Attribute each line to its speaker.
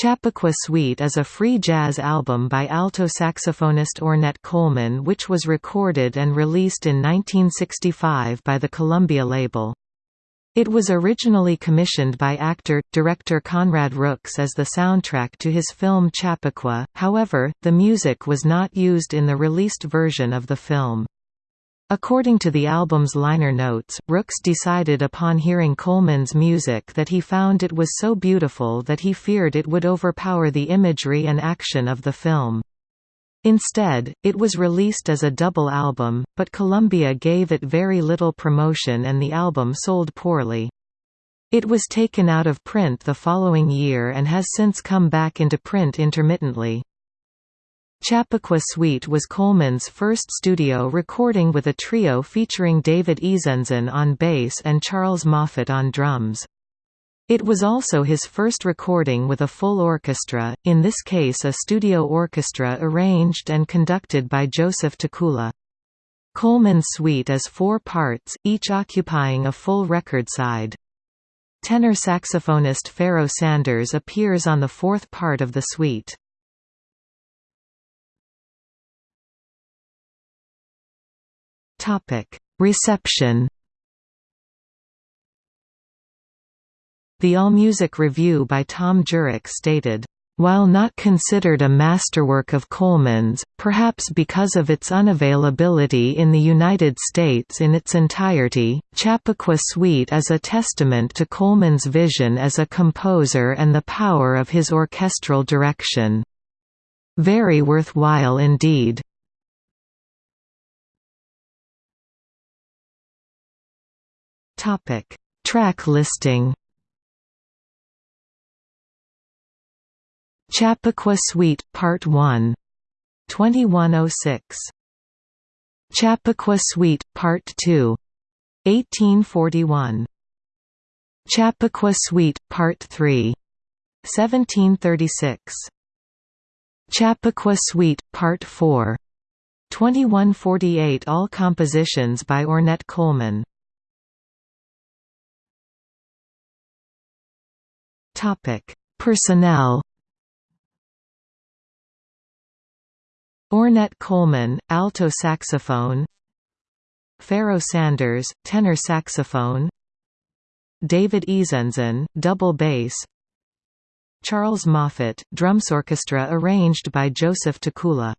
Speaker 1: Chappaqua Suite is a free jazz album by alto saxophonist Ornette Coleman which was recorded and released in 1965 by the Columbia label. It was originally commissioned by actor-director Conrad Rooks as the soundtrack to his film Chappaqua, however, the music was not used in the released version of the film. According to the album's liner notes, Rooks decided upon hearing Coleman's music that he found it was so beautiful that he feared it would overpower the imagery and action of the film. Instead, it was released as a double album, but Columbia gave it very little promotion and the album sold poorly. It was taken out of print the following year and has since come back into print intermittently. Chappaqua Suite was Coleman's first studio recording with a trio featuring David Izenzon on bass and Charles Moffett on drums. It was also his first recording with a full orchestra, in this case a studio orchestra arranged and conducted by Joseph Tekula. Coleman's suite is four parts, each occupying a full record side. Tenor saxophonist Pharoah Sanders appears on the fourth part of the suite. Topic: Reception. The AllMusic review by Thom Jurek stated, while not considered a masterwork of Coleman's, perhaps because of its unavailability in the United States in its entirety, Chappaqua Suite is a testament to Coleman's vision as a composer and the power of his orchestral direction. Very worthwhile indeed. Topic: Track listing. Chappaqua Suite Part 1 2106 Chappaqua Suite Part 2 1841 Chappaqua Suite Part 3 1736 Chappaqua Suite Part 4 2148 All compositions by Ornette Coleman Topic: Personnel. Ornette Coleman, alto saxophone. Pharoah Sanders, tenor saxophone. David Izenzon, double bass. Charles Moffett, drums orchestra arranged by Joseph Tekula